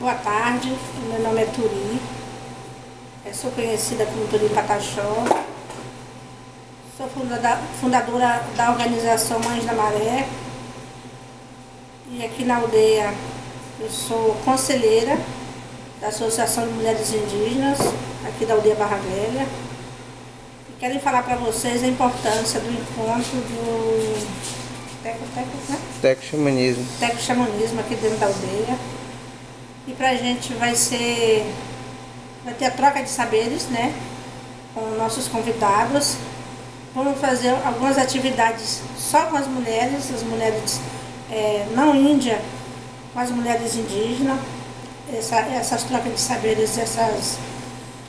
Boa tarde, meu nome é Turi, eu sou conhecida como Turi Pataxó, sou fundadora da organização Mães da Maré e aqui na aldeia eu sou conselheira da Associação de Mulheres Indígenas, aqui da aldeia Barra Velha. E quero falar para vocês a importância do encontro do Teco, teco, né? Teco Xamanismo. Teco Xamanismo aqui dentro da aldeia e para a gente vai ser, vai ter a troca de saberes, né? Com nossos convidados. Vamos fazer algumas atividades só com as mulheres, as mulheres é, não índia, com as mulheres indígenas. Essa, essas trocas de saberes, essas,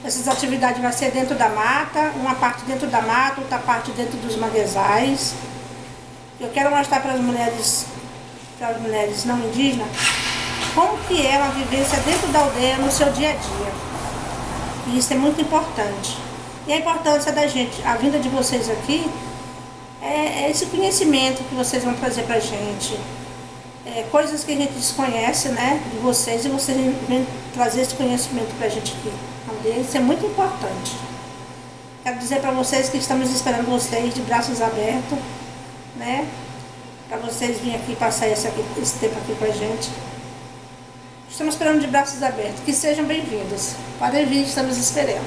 essas atividades vai ser dentro da mata, uma parte dentro da mata, outra parte dentro dos manguezais. Eu quero mostrar para as mulheres, para as mulheres não indígenas, como que é uma vivência dentro da aldeia no seu dia a dia. E isso é muito importante. E a importância da gente, a vinda de vocês aqui, é, é esse conhecimento que vocês vão trazer pra gente. É, coisas que a gente desconhece, né, de vocês, e vocês vêm trazer esse conhecimento pra gente aqui. Aldeia, isso é muito importante. Quero dizer para vocês que estamos esperando vocês de braços abertos, né, para vocês virem aqui passar esse, aqui, esse tempo aqui com a gente. Estamos esperando de braços abertos. Que sejam bem-vindos. Podem vir, estamos esperando.